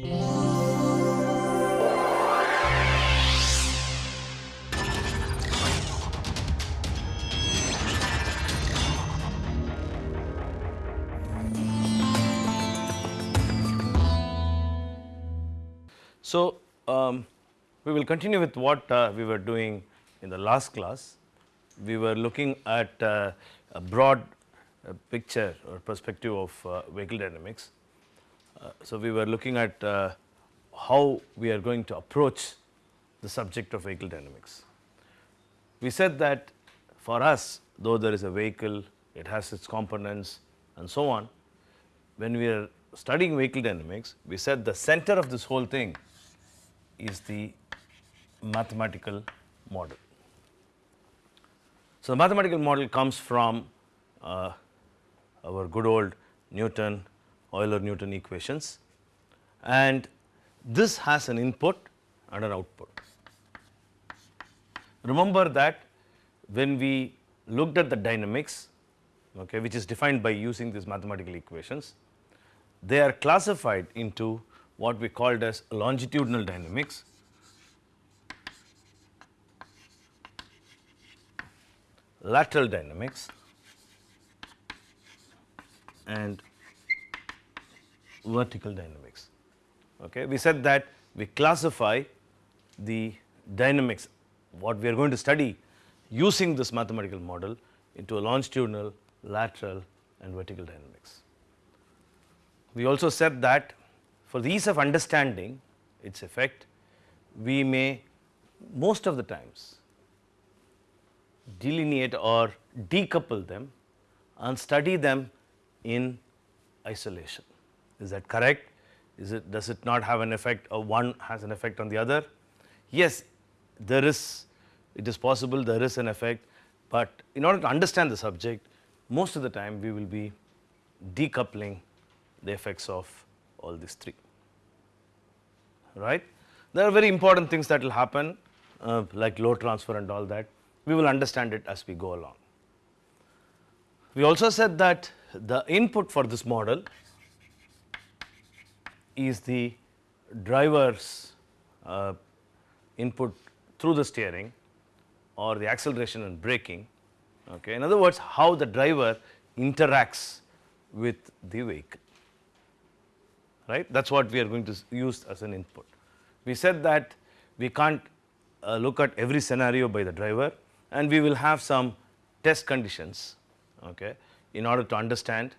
So, um, we will continue with what uh, we were doing in the last class. We were looking at uh, a broad uh, picture or perspective of uh, vehicle dynamics. Uh, so, we were looking at uh, how we are going to approach the subject of vehicle dynamics. We said that for us though there is a vehicle, it has its components and so on. When we are studying vehicle dynamics, we said the center of this whole thing is the mathematical model. So, the mathematical model comes from uh, our good old Newton, Euler Newton equations. And this has an input and an output. Remember that when we looked at the dynamics okay, which is defined by using these mathematical equations, they are classified into what we called as longitudinal dynamics. Lateral dynamics. And vertical dynamics. Okay. We said that we classify the dynamics what we are going to study using this mathematical model into a longitudinal, lateral and vertical dynamics. We also said that for the ease of understanding its effect, we may most of the times delineate or decouple them and study them in isolation. Is that correct? Is it does it not have an effect or one has an effect on the other? Yes, there is it is possible there is an effect, but in order to understand the subject most of the time we will be decoupling the effects of all these three right. There are very important things that will happen uh, like load transfer and all that we will understand it as we go along. We also said that the input for this model is the driver's uh, input through the steering or the acceleration and braking. Okay. In other words, how the driver interacts with the vehicle, right. That is what we are going to use as an input. We said that we can't uh, look at every scenario by the driver, and we will have some test conditions okay, in order to understand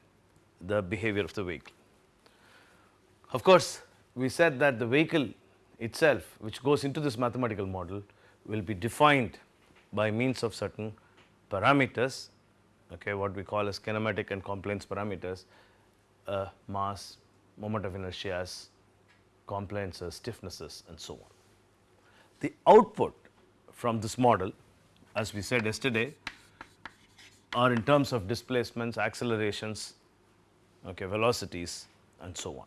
the behavior of the vehicle. Of course, we said that the vehicle itself which goes into this mathematical model will be defined by means of certain parameters okay, what we call as kinematic and compliance parameters uh, mass, moment of inertias, compliances, stiffnesses and so on. The output from this model as we said yesterday are in terms of displacements, accelerations, okay, velocities and so on.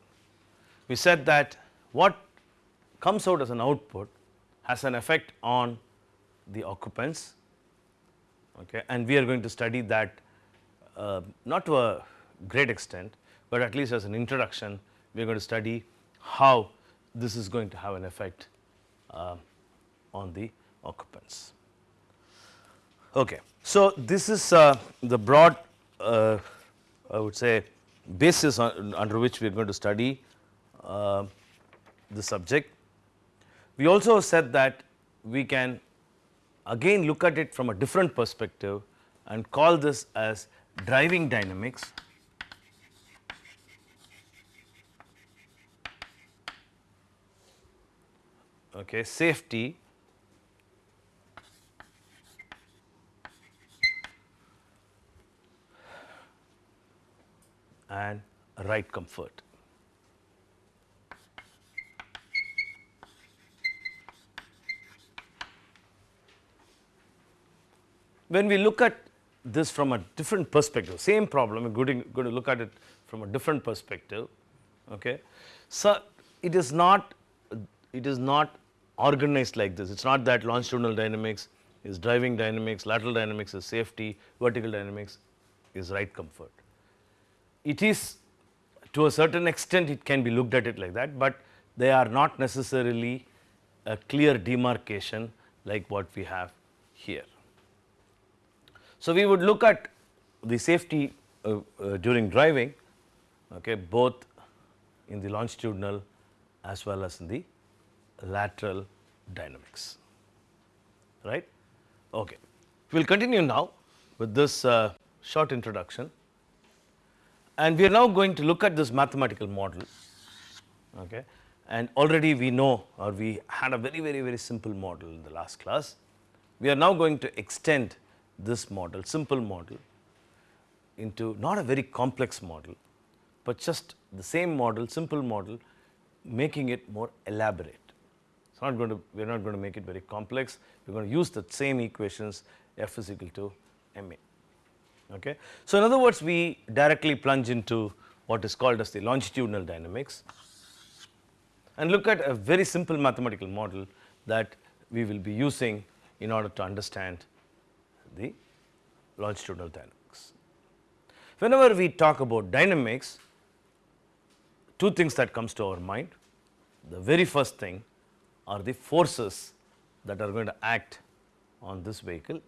We said that what comes out as an output has an effect on the occupants okay, and we are going to study that uh, not to a great extent, but at least as an introduction we are going to study how this is going to have an effect uh, on the occupants. Okay. So, this is uh, the broad uh, I would say basis on, under which we are going to study uh, the subject. We also said that we can again look at it from a different perspective and call this as driving dynamics okay, safety and ride comfort. When we look at this from a different perspective, same problem, we are going to look at it from a different perspective. Okay. So, it is not it is not organized like this. It is not that longitudinal dynamics is driving dynamics, lateral dynamics is safety, vertical dynamics is ride comfort it is to a certain extent it can be looked at it like that, but they are not necessarily a clear demarcation like what we have here. So, we would look at the safety uh, uh, during driving okay, both in the longitudinal as well as in the lateral dynamics right. Okay. We will continue now with this uh, short introduction and we are now going to look at this mathematical model okay. and already we know or we had a very very very simple model in the last class. We are now going to extend this model simple model into not a very complex model, but just the same model simple model making it more elaborate. It is not going to we are not going to make it very complex we are going to use the same equations f is equal to ma. Okay. So, in other words we directly plunge into what is called as the longitudinal dynamics and look at a very simple mathematical model that we will be using in order to understand the longitudinal dynamics. Whenever we talk about dynamics, two things that comes to our mind. The very first thing are the forces that are going to act on this vehicle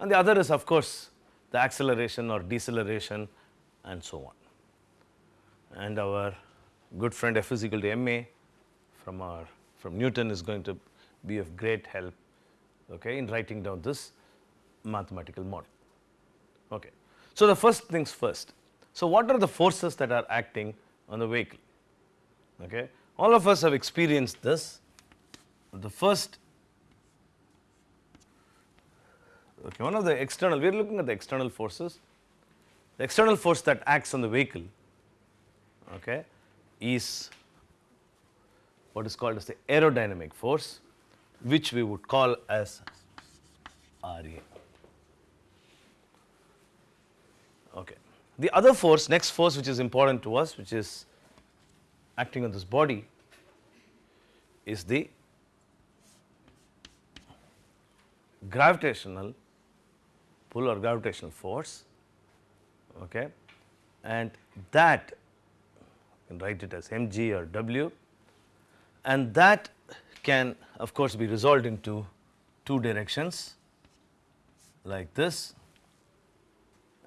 and the other is of course the acceleration or deceleration and so on. And our good friend F is equal to ma from our from Newton is going to be of great help okay, in writing down this mathematical model. Okay. So, the first things first. So, what are the forces that are acting on the vehicle? Okay. All of us have experienced this. The first okay, one of the external, we are looking at the external forces. The external force that acts on the vehicle okay, is what is called as the aerodynamic force which we would call as RA. Okay. The other force next force which is important to us which is acting on this body is the gravitational pull or gravitational force okay? And that you can write it as mg or w and that can of course be resolved into two directions like this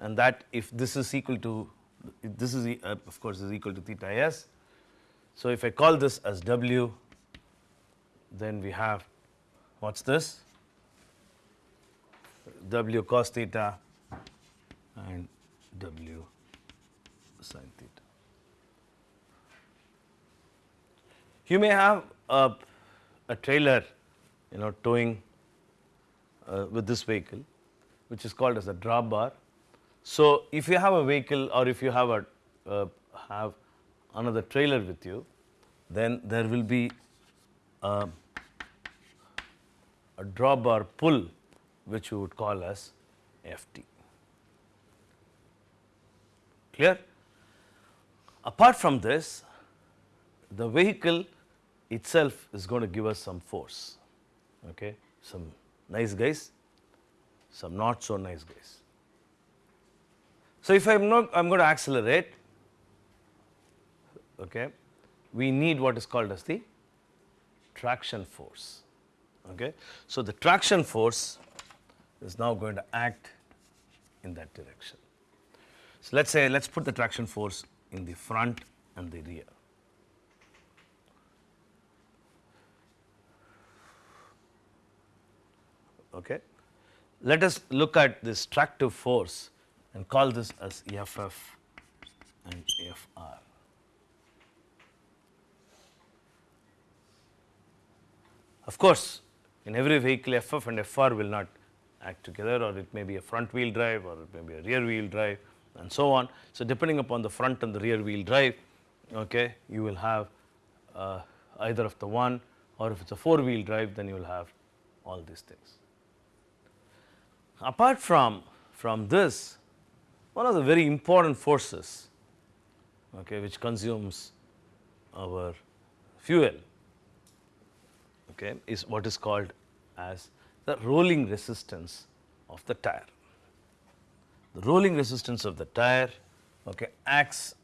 and that if this is equal to this is uh, of course is equal to theta s. So, if I call this as w then we have what is this w cos theta and w sin theta. You may have a, a trailer you know towing uh, with this vehicle which is called as a drawbar. So, if you have a vehicle or if you have a uh, have another trailer with you then there will be a, a drawbar pull which we would call as Ft. Clear? Apart from this, the vehicle itself is going to give us some force, okay? some nice guys, some not so nice guys. So, if I am not I am going to accelerate, okay, we need what is called as the traction force. Okay. So, the traction force is now going to act in that direction. So, let us say let us put the traction force in the front and the rear. Okay. Let us look at this tractive force and call this as FF and FR. Of course, in every vehicle FF and FR will not act together or it may be a front wheel drive or it may be a rear wheel drive and so on. So, depending upon the front and the rear wheel drive okay, you will have uh, either of the one or if it is a four wheel drive then you will have all these things. Apart from, from this one of the very important forces okay, which consumes our fuel okay, is what is called as the rolling resistance of the tire. The rolling resistance of the tire okay, acts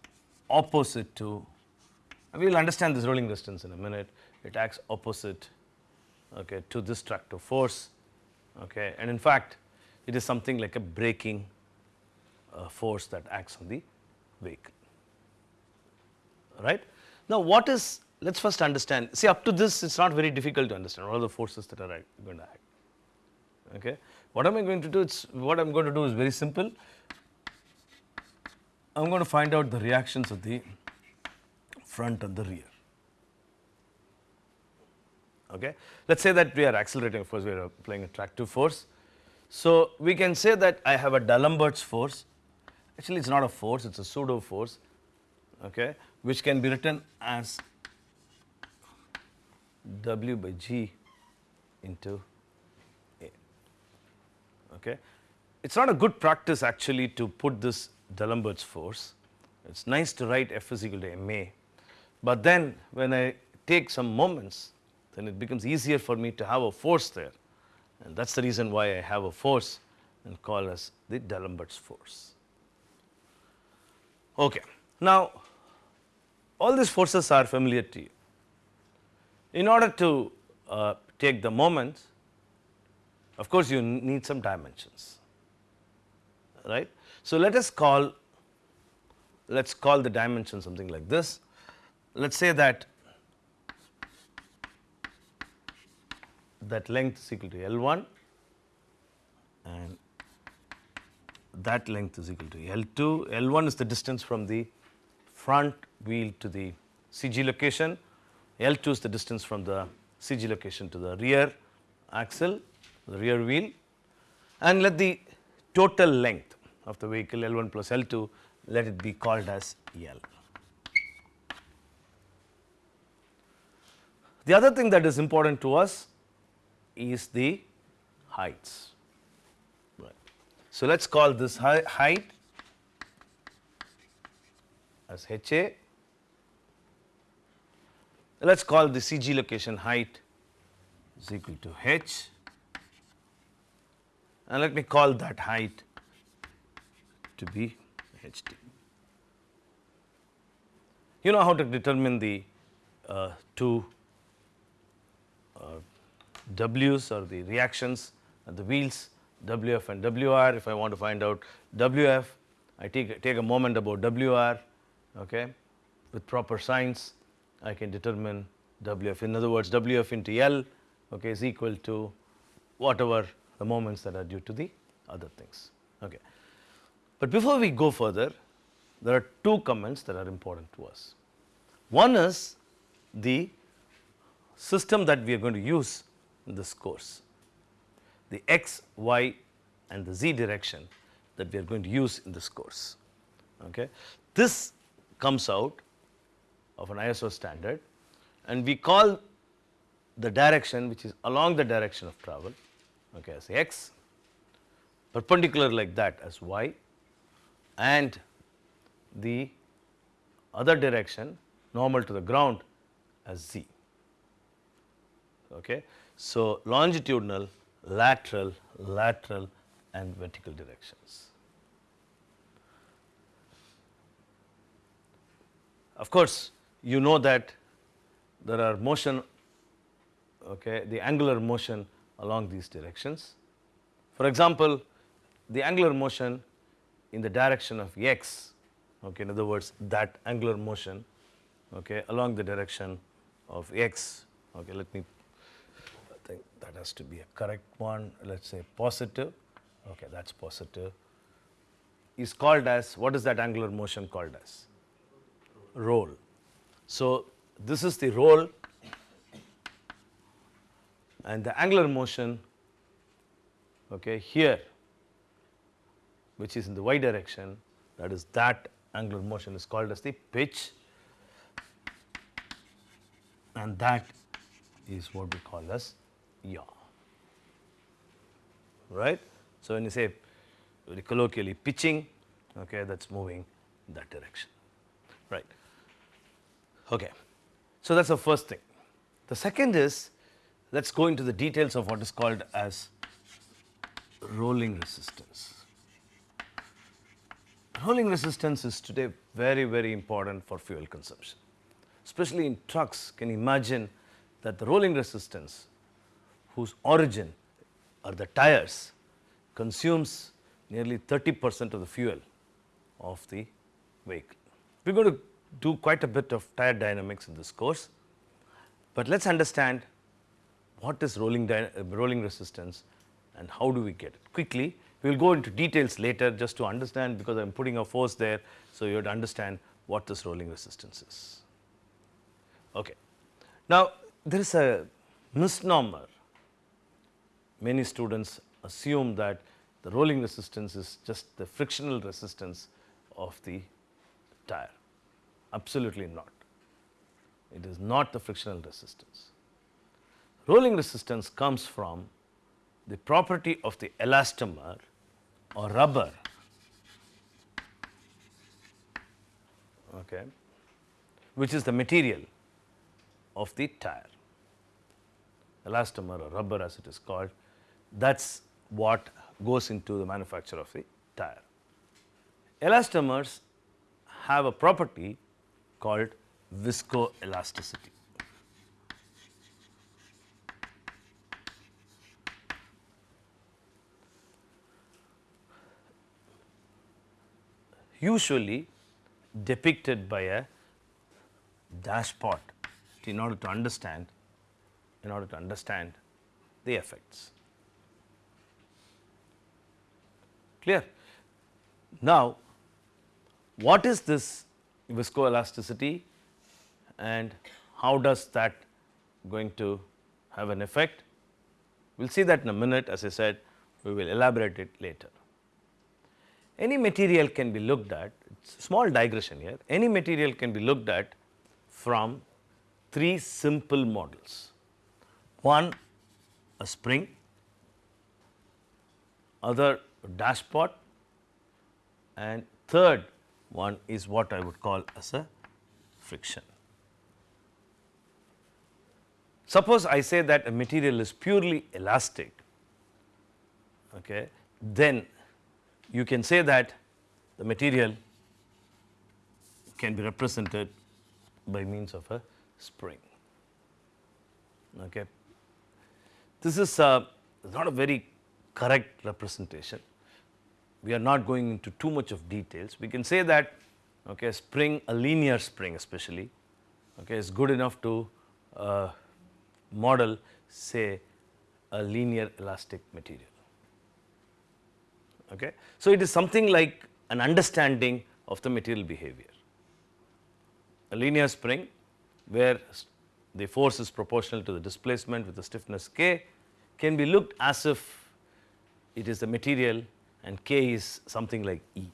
opposite to we will understand this rolling resistance in a minute. It acts opposite okay, to this tractive force okay. and in fact, it is something like a braking uh, force that acts on the vehicle right. Now, what is let us first understand see up to this it is not very difficult to understand all the forces that are going to act okay. What am I going to do it's what I am going to do is very simple I am going to find out the reactions of the front and the rear okay. Let us say that we are accelerating of course we are applying a tractive force. So, we can say that I have a D'Alembert's force actually it is not a force it is a pseudo force okay, which can be written as W by G into A. Okay. It is not a good practice actually to put this D'Alembert's force, it is nice to write F is equal to ma, but then when I take some moments then it becomes easier for me to have a force there and that is the reason why I have a force and call as the D'Alembert's force. Okay. Now, all these forces are familiar to you. In order to uh, take the moments, of course, you need some dimensions, right. So, let us call let us call the dimension something like this. Let us say that that length is equal to L1 and that length is equal to L2. L1 is the distance from the front wheel to the CG location, L2 is the distance from the CG location to the rear axle, the rear wheel and let the total length of the vehicle L1 plus L2 let it be called as L. The other thing that is important to us is the heights. So, let us call this height as HA. Let us call the CG location height is equal to H and let me call that height to be HT. You know how to determine the uh, two uh, W's or the reactions at the wheels WF and WR. If I want to find out WF, I take, take a moment about WR okay, with proper signs I can determine WF. In other words, WF into L okay, is equal to whatever the moments that are due to the other things. Okay. But before we go further, there are two comments that are important to us. One is the system that we are going to use in this course, the x, y and the z direction that we are going to use in this course. Okay. This comes out of an ISO standard and we call the direction which is along the direction of travel okay, as x, perpendicular like that as y and the other direction normal to the ground as z. Okay. So, longitudinal, lateral, lateral and vertical directions. Of course, you know that there are motion okay, the angular motion along these directions. For example, the angular motion in the direction of x okay, in other words that angular motion okay, along the direction of x okay, let me think that has to be a correct one. Let us say positive. Okay, that is positive. Is called as what is that angular motion called as? Roll. So, this is the roll and the angular motion okay, here which is in the y direction that is that angular motion is called as the pitch. And that is what we call as yaw right. So, when you say very colloquially pitching okay, that is moving that direction right. Okay. So, that is the first thing. The second is let us go into the details of what is called as rolling resistance. Rolling resistance is today very very important for fuel consumption. especially in trucks, can imagine that the rolling resistance whose origin are the tires consumes nearly 30 percent of the fuel of the vehicle. We are going to do quite a bit of tire dynamics in this course, but let us understand what is rolling, rolling resistance and how do we get it. Quickly, we will go into details later just to understand because I am putting a force there. So, you have to understand what this rolling resistance is. Okay. Now, there is a misnomer. Many students assume that the rolling resistance is just the frictional resistance of the tire. Absolutely not. It is not the frictional resistance. Rolling resistance comes from the property of the elastomer or rubber okay, which is the material of the tire. Elastomer or rubber as it is called, that is what goes into the manufacture of the tire. Elastomers have a property called viscoelasticity. usually depicted by a dashpot in order to understand in order to understand the effects. Clear? Now, what is this viscoelasticity and how does that going to have an effect? We will see that in a minute as I said we will elaborate it later. Any material can be looked at, small digression here, any material can be looked at from three simple models. One a spring, other dashpot and third one is what I would call as a friction. Suppose I say that a material is purely elastic, okay, then you can say that the material can be represented by means of a spring. Okay. This is a, not a very correct representation. We are not going into too much of details. We can say that okay, spring, a linear spring especially, okay, is good enough to uh, model say a linear elastic material. Okay. So, it is something like an understanding of the material behavior. A linear spring where the force is proportional to the displacement with the stiffness k can be looked as if it is the material and k is something like E.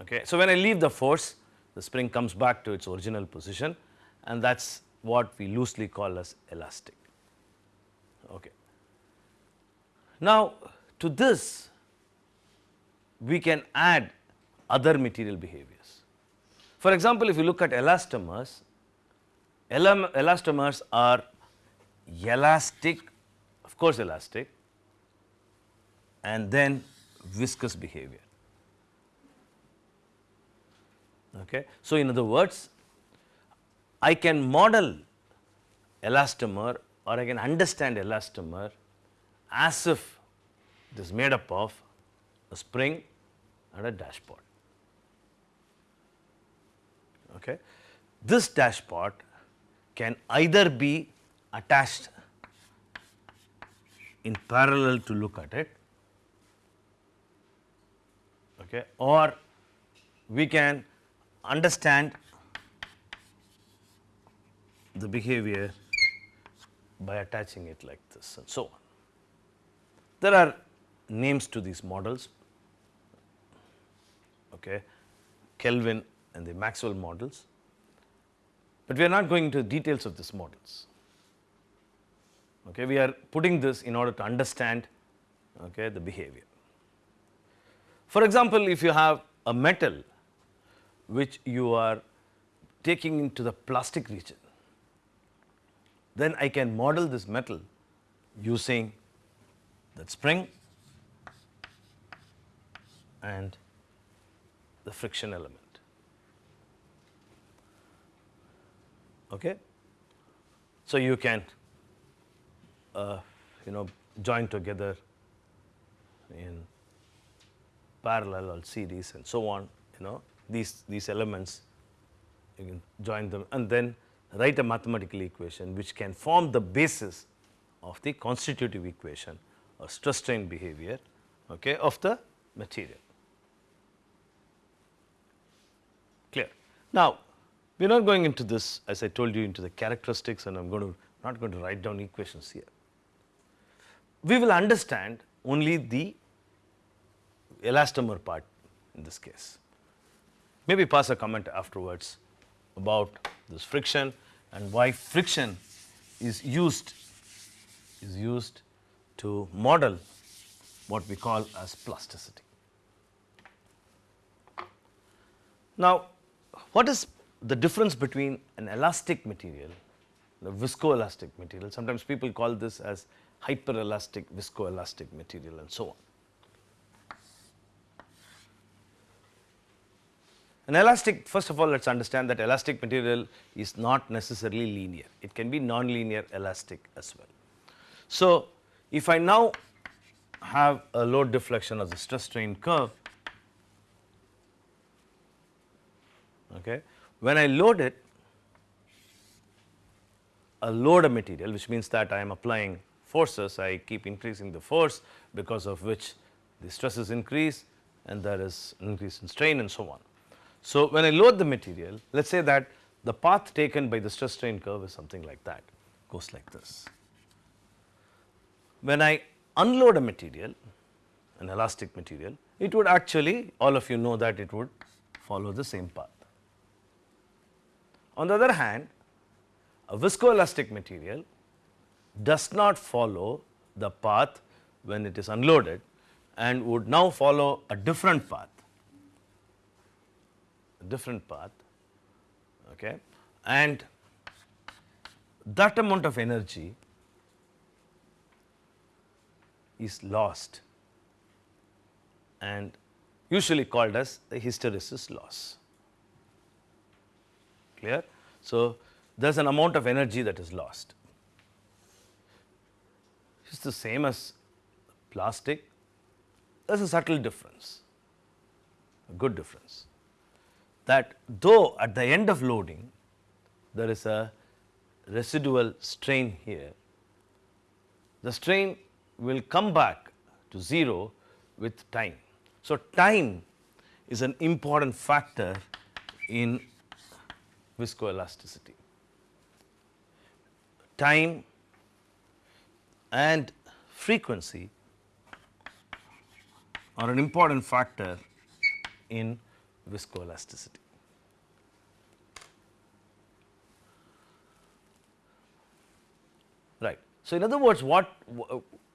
Okay. So, when I leave the force the spring comes back to its original position and that is what we loosely call as elastic. Okay. Now, to this we can add other material behaviors. For example, if you look at elastomers, elastomers are elastic, of course elastic and then viscous behavior. Okay. So, in other words, I can model elastomer or I can understand elastomer as if it is made up of a spring and a dashpot. Okay. This dashpot can either be attached in parallel to look at it okay, or we can understand the behavior by attaching it like this and so on. There are names to these models, okay, Kelvin and the Maxwell models, but we are not going into the details of these models. Okay, we are putting this in order to understand okay, the behavior. For example, if you have a metal which you are taking into the plastic region, then I can model this metal using that spring and the friction element. Okay. So, you can uh, you know join together in parallel or series and so on you know these these elements you can join them and then write a mathematical equation which can form the basis of the constitutive equation or stress strain behavior okay, of the material. Clear. Now, we are not going into this as I told you into the characteristics and I am going to not going to write down equations here. We will understand only the elastomer part in this case. Maybe pass a comment afterwards about this friction and why friction is used is used to model what we call as plasticity. Now, what is the difference between an elastic material, the viscoelastic material, sometimes people call this as hyperelastic viscoelastic material and so on. An elastic first of all let us understand that elastic material is not necessarily linear, it can be non-linear elastic as well. So, if I now have a load deflection of the stress strain curve, okay, when I load it, a load a material which means that I am applying forces, I keep increasing the force because of which the stresses increase and there is increase in strain and so on. So, when I load the material, let us say that the path taken by the stress strain curve is something like that, goes like this. When I unload a material, an elastic material, it would actually all of you know that it would follow the same path. On the other hand, a viscoelastic material does not follow the path when it is unloaded and would now follow a different path, different path okay. and that amount of energy is lost and usually called as the hysteresis loss clear. So, there is an amount of energy that is lost. It is the same as plastic, there is a subtle difference, a good difference that though at the end of loading there is a residual strain here, the strain will come back to 0 with time. So, time is an important factor in viscoelasticity. Time and frequency are an important factor in viscoelasticity. Right. So, in other words what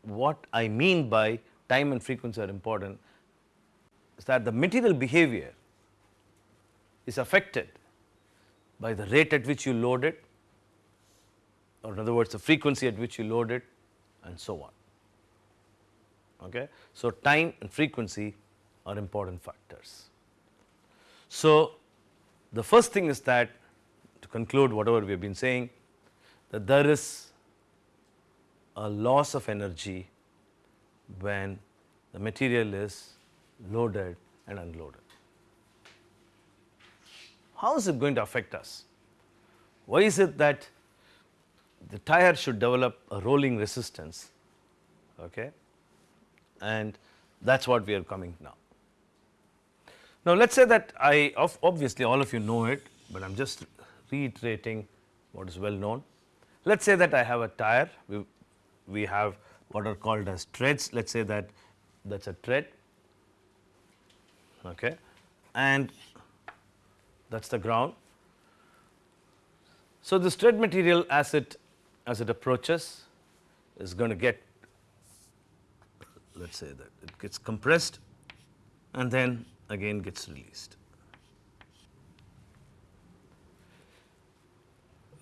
what I mean by time and frequency are important is that the material behavior is affected by the rate at which you load it or in other words the frequency at which you load it and so on. Okay. So, time and frequency are important factors. So, the first thing is that to conclude whatever we have been saying that there is a loss of energy when the material is loaded and unloaded. How is it going to affect us? Why is it that the tire should develop a rolling resistance okay? and that is what we are coming now. Now, let us say that I obviously all of you know it, but I am just reiterating what is well known. Let us say that I have a tire, we, we have what are called as treads, let us say that that is a tread okay, and that is the ground. So, this tread material as it as it approaches is going to get let us say that it gets compressed and then again gets released.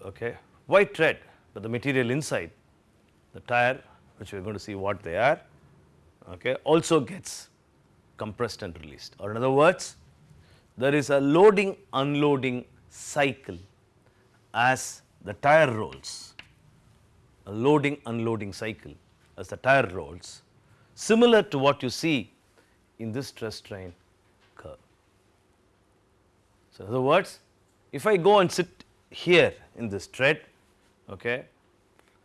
Okay. Why tread? But the material inside the tire which we are going to see what they are okay, also gets compressed and released or in other words there is a loading unloading cycle as the tire rolls, a loading unloading cycle as the tire rolls similar to what you see in this stress strain. So, in other words if I go and sit here in this tread okay,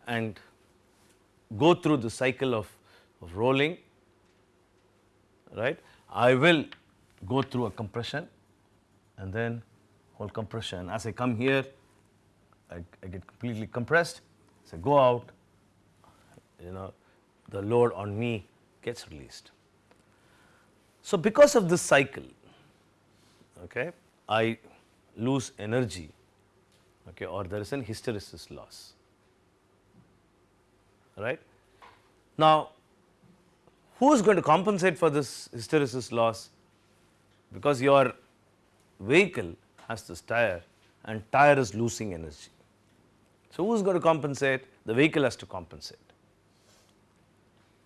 and go through the cycle of, of rolling right, I will go through a compression and then whole compression as I come here I, I get completely compressed So, go out you know the load on me gets released. So, because of this cycle okay, I lose energy okay, or there is an hysteresis loss right. Now, who is going to compensate for this hysteresis loss because your vehicle has this tire and tire is losing energy. So, who is going to compensate? The vehicle has to compensate.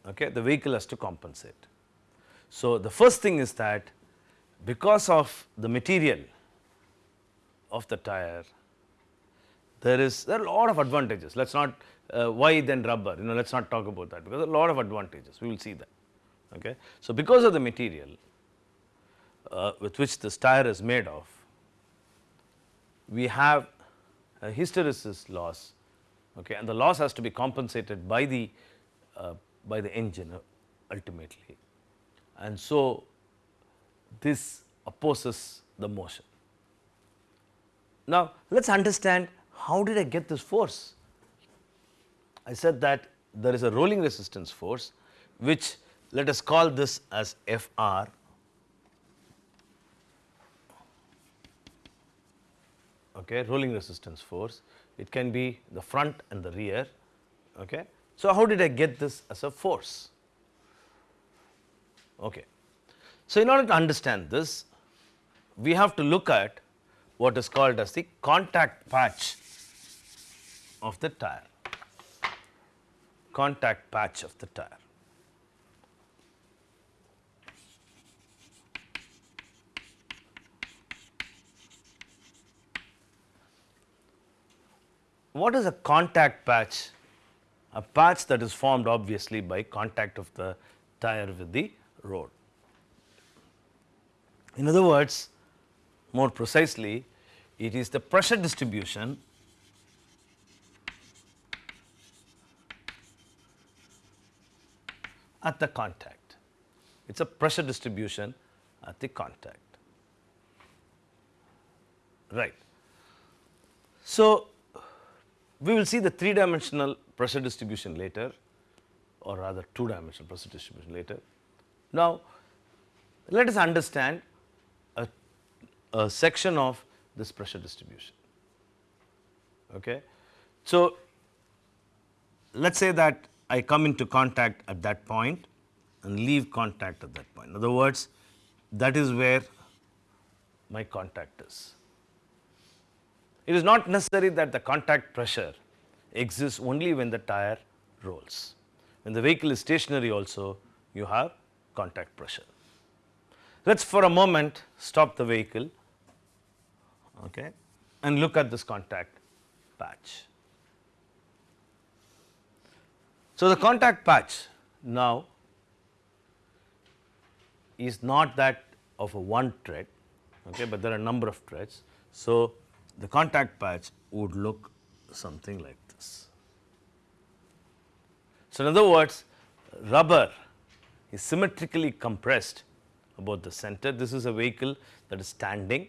Okay, the vehicle has to compensate. So, the first thing is that because of the material of the tire, there is there are a lot of advantages. Let us not uh, why then rubber you know let us not talk about that because a lot of advantages we will see that. Okay. So, because of the material uh, with which this tire is made of, we have a hysteresis loss okay, and the loss has to be compensated by the uh, by the engine ultimately. And so, this opposes the motion. Now, let us understand how did I get this force? I said that there is a rolling resistance force which let us call this as Fr okay, rolling resistance force. It can be the front and the rear. Okay. So, how did I get this as a force? Okay. So, in order to understand this, we have to look at what is called as the contact patch of the tire, contact patch of the tire. What is a contact patch? A patch that is formed obviously by contact of the tire with the road. In other words, more precisely, it is the pressure distribution at the contact. It is a pressure distribution at the contact. Right. So, we will see the three dimensional pressure distribution later or rather two dimensional pressure distribution later. Now, let us understand a section of this pressure distribution. Okay. So, let us say that I come into contact at that point and leave contact at that point. In other words, that is where my contact is. It is not necessary that the contact pressure exists only when the tire rolls. When the vehicle is stationary also you have contact pressure. Let us for a moment stop the vehicle okay, and look at this contact patch. So, the contact patch now is not that of a one tread, okay, but there are a number of treads. So, the contact patch would look something like this. So, in other words rubber is symmetrically compressed about the center. This is a vehicle that is standing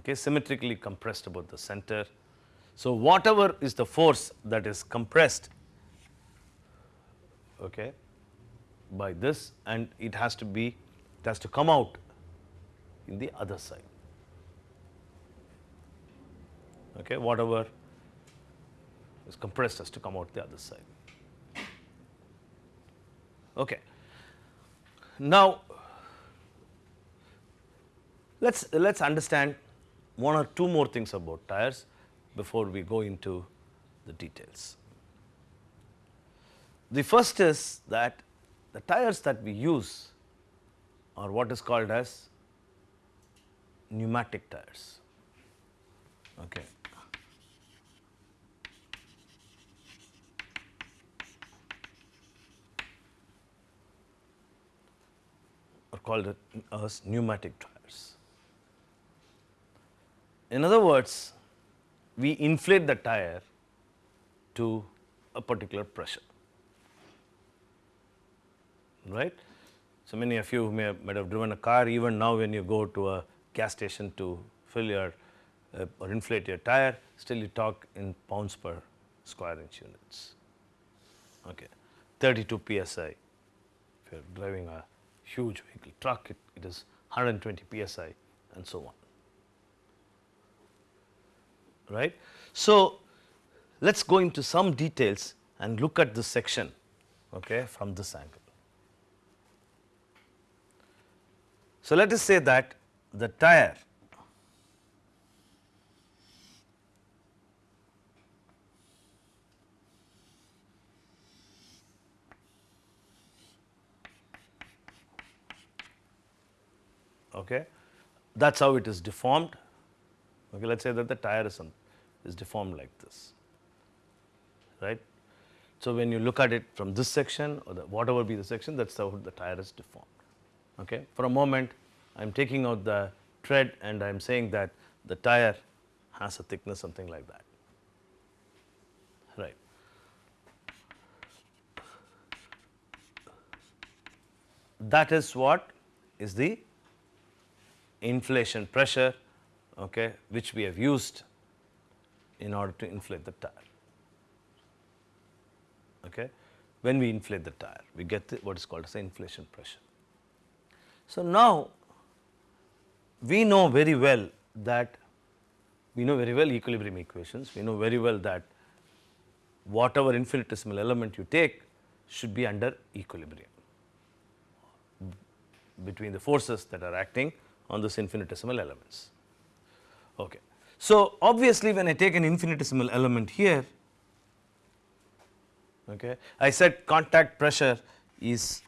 okay, symmetrically compressed about the center. So, whatever is the force that is compressed okay, by this and it has to be it has to come out in the other side okay, whatever is compressed has to come out the other side. Okay. Now, let us let us understand one or two more things about tires before we go into the details. The first is that the tires that we use are what is called as pneumatic tires. Okay. or called as pneumatic in other words, we inflate the tire to a particular pressure, right. So, many of you may have, might have driven a car even now when you go to a gas station to fill your uh, or inflate your tire still you talk in pounds per square inch units. Okay. 32 psi if you are driving a huge vehicle truck it, it is 120 psi and so on right. So, let us go into some details and look at this section okay, from this angle. So, let us say that the tire okay, that is how it is deformed. Okay, let us say that the tire is, on, is deformed like this, right. So, when you look at it from this section or the whatever be the section that is how the tire is deformed. Okay. For a moment I am taking out the tread and I am saying that the tire has a thickness something like that, right. That is what is the inflation pressure okay, which we have used in order to inflate the tire. Okay. When we inflate the tire, we get the, what is called as inflation pressure. So, now we know very well that we know very well equilibrium equations, we know very well that whatever infinitesimal element you take should be under equilibrium between the forces that are acting on this infinitesimal elements. Okay. So, obviously when I take an infinitesimal element here, okay, I said contact pressure is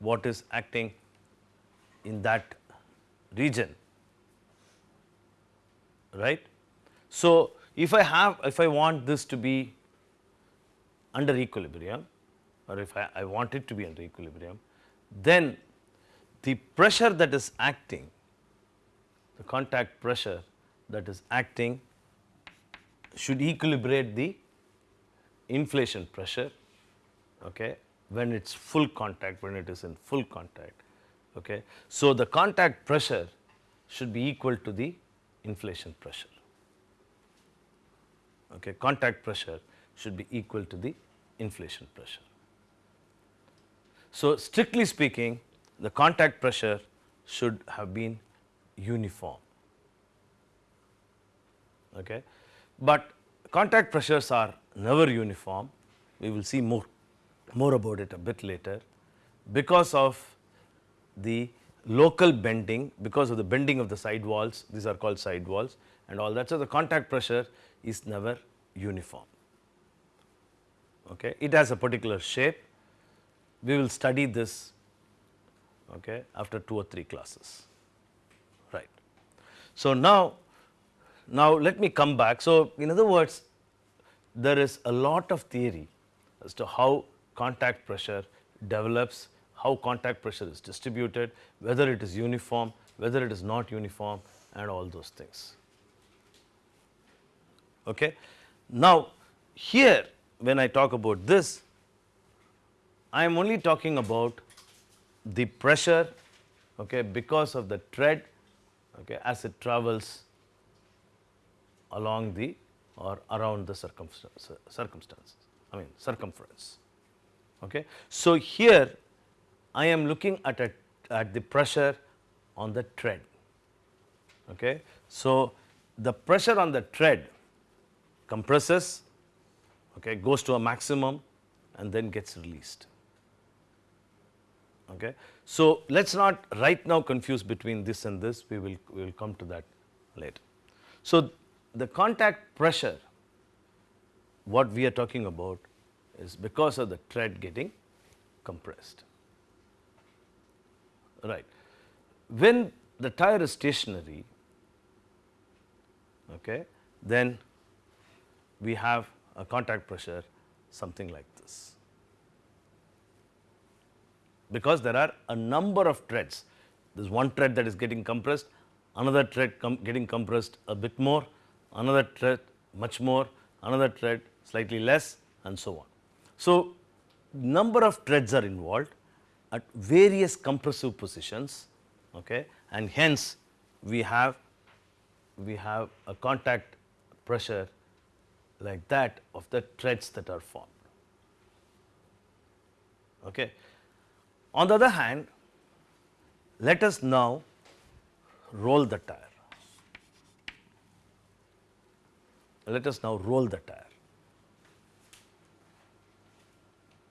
what is acting in that region, right. So, if I have if I want this to be under equilibrium or if I, I want it to be under equilibrium, then the pressure that is acting, the contact pressure that is acting should equilibrate the inflation pressure okay, when it is full contact, when it is in full contact. Okay. So, the contact pressure should be equal to the inflation pressure. Okay. Contact pressure should be equal to the inflation pressure. So, strictly speaking the contact pressure should have been uniform. Okay. But contact pressures are never uniform, we will see more, more about it a bit later because of the local bending, because of the bending of the side walls, these are called side walls and all that. So, the contact pressure is never uniform. Okay. It has a particular shape, we will study this okay, after 2 or 3 classes. So, now, now let me come back. So, in other words there is a lot of theory as to how contact pressure develops, how contact pressure is distributed, whether it is uniform, whether it is not uniform and all those things. Okay. Now, here when I talk about this, I am only talking about the pressure okay, because of the tread okay, as it travels along the or around the circumstances, I mean circumference. Okay. So, here I am looking at a, at the pressure on the tread. Okay. So, the pressure on the tread compresses, okay, goes to a maximum and then gets released. Okay. So, let us not right now confuse between this and this, we will, we will come to that later. So, the contact pressure what we are talking about is because of the tread getting compressed. Right. When the tire is stationary, okay, then we have a contact pressure something like this. Because there are a number of treads. There is one tread that is getting compressed, another tread com getting compressed a bit more, another tread much more, another tread slightly less and so on. So, number of treads are involved at various compressive positions okay, and hence we have we have a contact pressure like that of the treads that are formed. Okay. On the other hand, let us now roll the tire. Let us now roll the tire.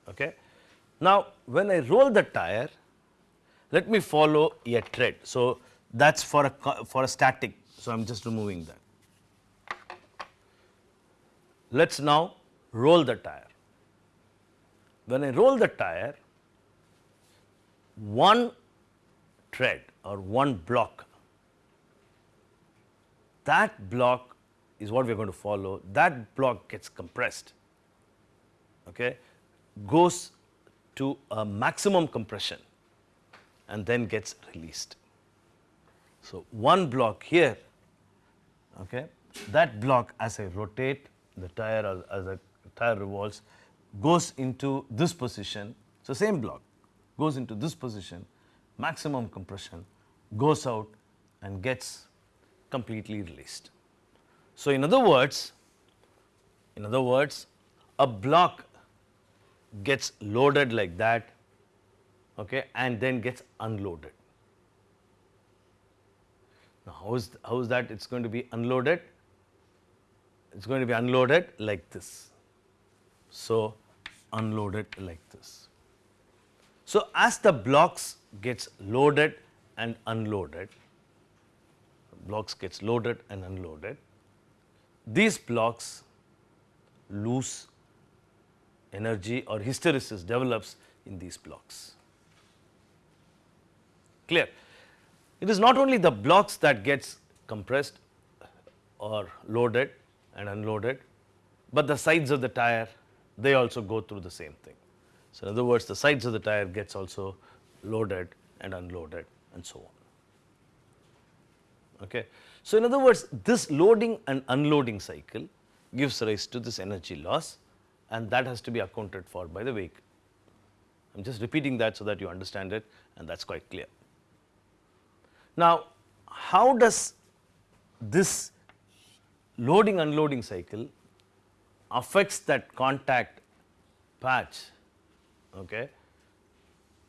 Okay. Now, when I roll the tire, let me follow a tread. So, that is for a for a static. So, I am just removing that. Let us now roll the tire. When I roll the tire, one tread or one block, that block is what we are going to follow, that block gets compressed, okay, goes to a maximum compression and then gets released. So, one block here, okay, that block as I rotate the tire as, as the tire revolves goes into this position. So, same block goes into this position, maximum compression goes out and gets completely released. So, in other words, in other words, a block gets loaded like that okay, and then gets unloaded. Now, how is, how is that it is going to be unloaded? It is going to be unloaded like this. So, unloaded like this. So, as the blocks gets loaded and unloaded, blocks gets loaded and unloaded, these blocks lose energy or hysteresis develops in these blocks. Clear? It is not only the blocks that gets compressed or loaded and unloaded, but the sides of the tire they also go through the same thing. So, in other words the sides of the tire gets also loaded and unloaded and so on. Okay. So, in other words this loading and unloading cycle gives rise to this energy loss and that has to be accounted for by the vehicle. I am just repeating that so that you understand it and that is quite clear. Now, how does this loading unloading cycle affects that contact patch okay,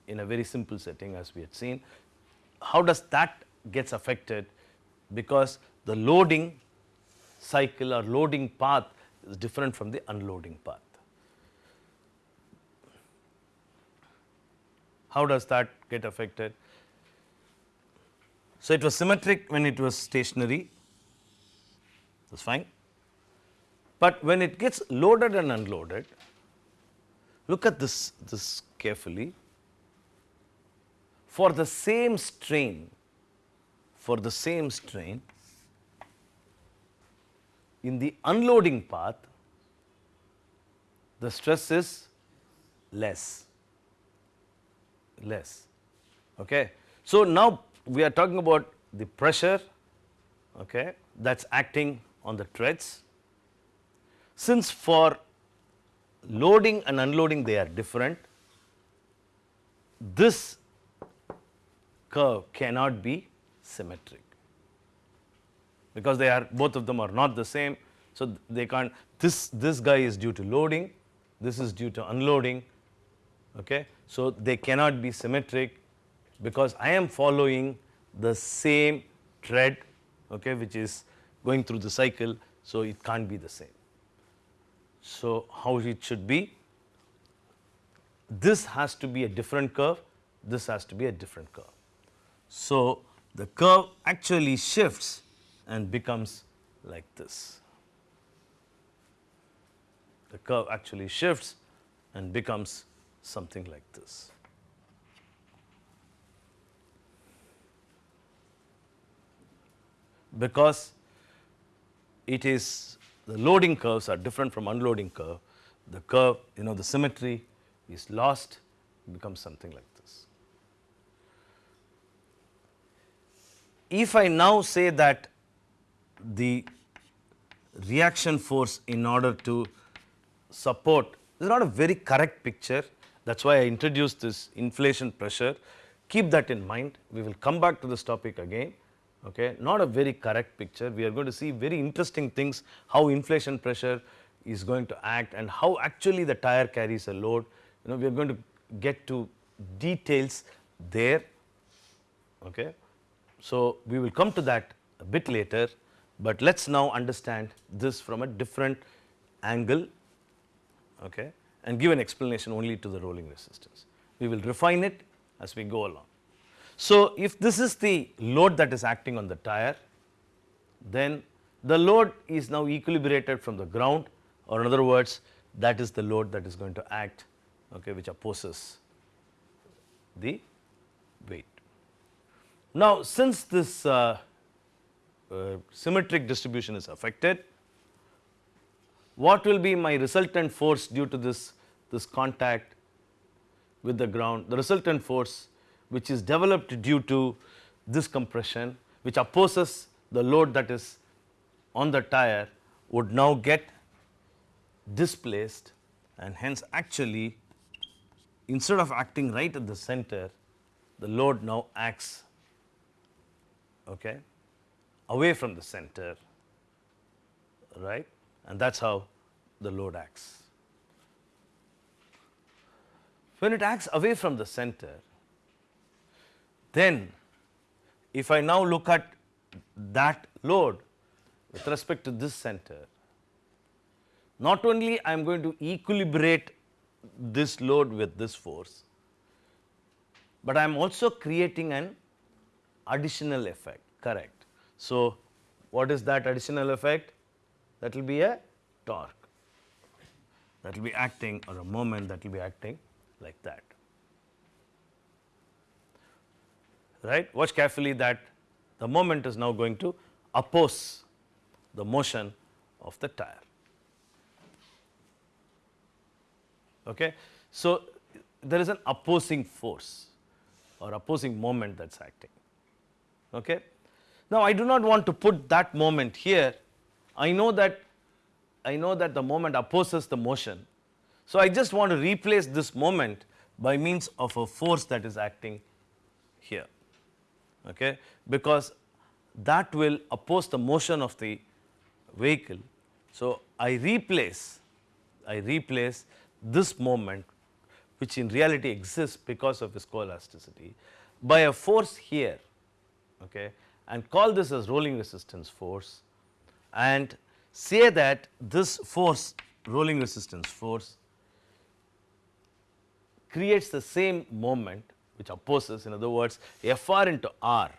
in a very simple setting as we had seen. How does that gets affected because the loading cycle or loading path is different from the unloading path. How does that get affected? So, it was symmetric when it was stationary, that is fine. But when it gets loaded and unloaded, look at this, this carefully. For the same strain, for the same strain, in the unloading path, the stress is less, less. Okay. So, now we are talking about the pressure okay, that is acting on the treads. Since for loading and unloading they are different, this curve cannot be symmetric because they are both of them are not the same. So, they can't this this guy is due to loading, this is due to unloading. Okay. So, they cannot be symmetric because I am following the same tread okay, which is going through the cycle. So, it can't be the same. So, how it should be? This has to be a different curve, this has to be a different curve. So, the curve actually shifts and becomes like this. The curve actually shifts and becomes something like this. Because it is the loading curves are different from unloading curve. The curve, you know, the symmetry is lost, becomes something like this. If I now say that the reaction force in order to support, is not a very correct picture, that is why I introduced this inflation pressure. Keep that in mind, we will come back to this topic again okay? Not a very correct picture. We are going to see very interesting things how inflation pressure is going to act and how actually the tire carries a load. You know we are going to get to details there. Okay? So we will come to that a bit later but let us now understand this from a different angle. Okay, and give an explanation only to the rolling resistance. We will refine it as we go along. So, if this is the load that is acting on the tire, then the load is now equilibrated from the ground or in other words that is the load that is going to act okay, which opposes the weight. Now, since this uh, uh, symmetric distribution is affected, what will be my resultant force due to this, this contact with the ground, the resultant force which is developed due to this compression which opposes the load that is on the tire would now get displaced and hence actually instead of acting right at the center the load now acts okay, away from the center right and that is how the load acts. When it acts away from the center, then if I now look at that load with respect to this center, not only I am going to equilibrate this load with this force, but I am also creating an additional effect, correct. So, what is that additional effect? That will be a torque that will be acting or a moment that will be acting like that. Right? Watch carefully that the moment is now going to oppose the motion of the tire. Okay? So, there is an opposing force or opposing moment that is acting. Okay? Now, I do not want to put that moment here. I know that I know that the moment opposes the motion. So, I just want to replace this moment by means of a force that is acting here okay, because that will oppose the motion of the vehicle. So, I replace I replace this moment which in reality exists because of viscoelasticity by a force here okay, and call this as rolling resistance force and say that this force rolling resistance force creates the same moment which opposes in other words Fr into R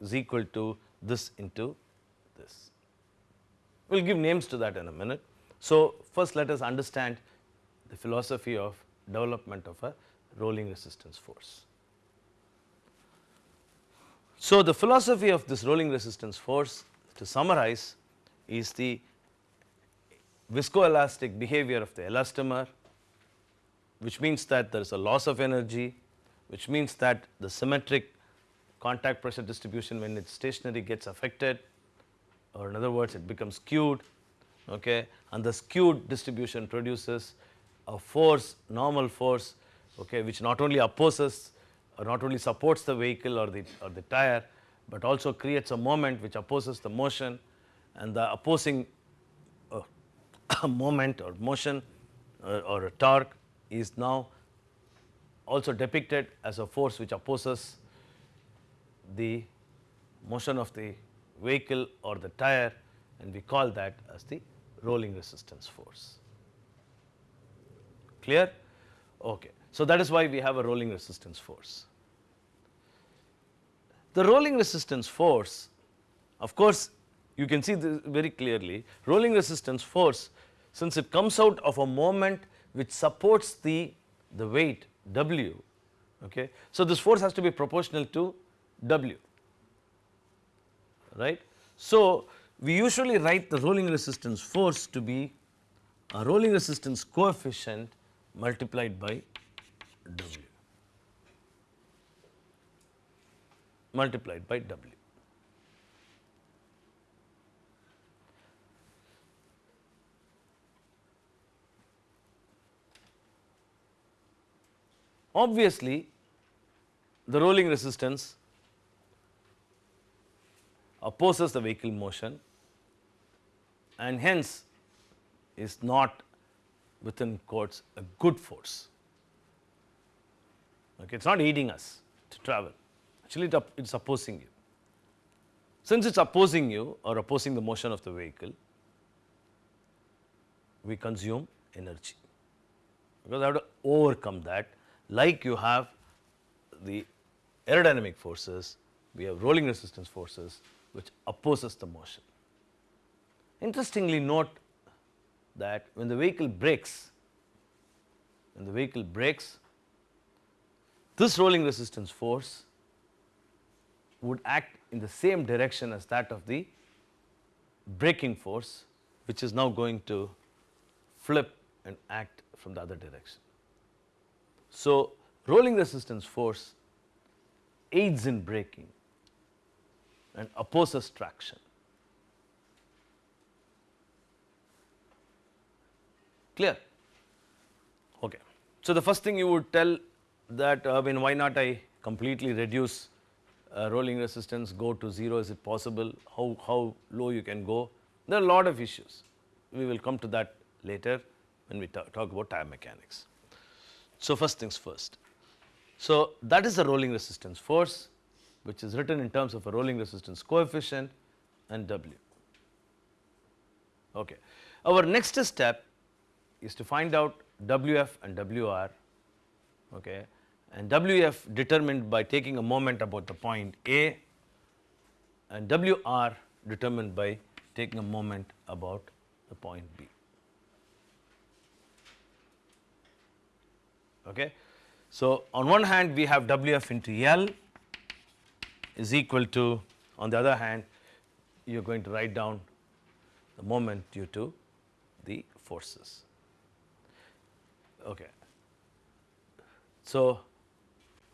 is equal to this into this. We will give names to that in a minute. So, first let us understand the philosophy of development of a rolling resistance force. So, the philosophy of this rolling resistance force to summarize is the viscoelastic behavior of the elastomer which means that there is a loss of energy which means that the symmetric contact pressure distribution when it is stationary gets affected or in other words it becomes skewed okay? And the skewed distribution produces a force normal force okay which not only opposes or not only supports the vehicle or the or the tire but also creates a moment which opposes the motion and the opposing a uh, moment or motion or a torque is now also depicted as a force which opposes the motion of the vehicle or the tire and we call that as the rolling resistance force. Clear? Okay. So, that is why we have a rolling resistance force. The rolling resistance force of course, you can see this very clearly rolling resistance force since it comes out of a moment which supports the, the weight W. Okay. So, this force has to be proportional to W, right. So, we usually write the rolling resistance force to be a rolling resistance coefficient multiplied by W, multiplied by W. obviously the rolling resistance opposes the vehicle motion and hence is not within quotes a good force. Okay, it is not aiding us to travel, actually it is opposing you. Since it is opposing you or opposing the motion of the vehicle, we consume energy because I have to overcome that like you have the aerodynamic forces, we have rolling resistance forces which opposes the motion. Interestingly note that when the vehicle brakes, when the vehicle brakes, this rolling resistance force would act in the same direction as that of the braking force which is now going to flip and act from the other direction. So, rolling resistance force aids in braking and opposes traction. Clear? Okay. So, the first thing you would tell that uh, I mean why not I completely reduce uh, rolling resistance go to 0 is it possible how, how low you can go there are a lot of issues we will come to that later when we talk, talk about tire mechanics. So, first things first. So, that is the rolling resistance force which is written in terms of a rolling resistance coefficient and W. Okay. Our next step is to find out WF and WR okay, and WF determined by taking a moment about the point A and WR determined by taking a moment about the point B. Okay. So, on one hand we have WF into L is equal to on the other hand you are going to write down the moment due to the forces. Okay. So,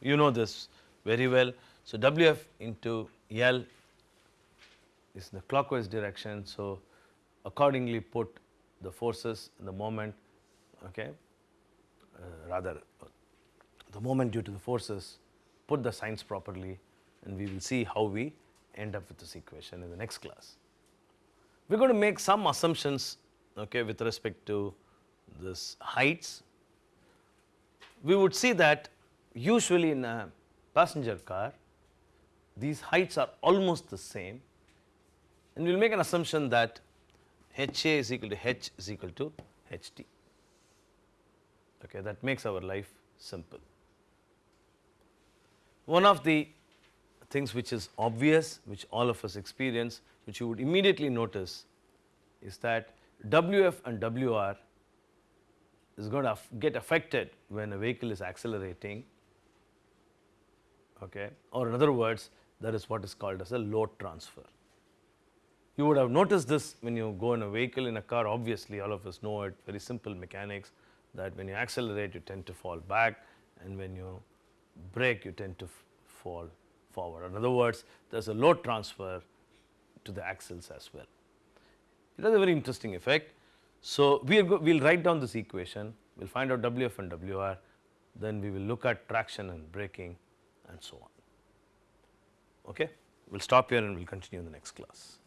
you know this very well. So, Wf into L is in the clockwise direction. So, accordingly put the forces and the moment okay, Uh, rather the moment due to the forces put the signs properly and we will see how we end up with this equation in the next class. We are going to make some assumptions okay, with respect to this heights. We would see that usually in a passenger car these heights are almost the same and we will make an assumption that HA is equal to H is equal to HT. Okay, that makes our life simple. One of the things which is obvious which all of us experience which you would immediately notice is that WF and WR is going to get affected when a vehicle is accelerating okay or in other words that is what is called as a load transfer. You would have noticed this when you go in a vehicle in a car obviously all of us know it very simple mechanics that when you accelerate you tend to fall back and when you brake you tend to fall forward. In other words there is a load transfer to the axles as well. It has a very interesting effect. So, we will we'll write down this equation, we will find out WF and WR, then we will look at traction and braking and so on. Okay? We will stop here and we will continue in the next class.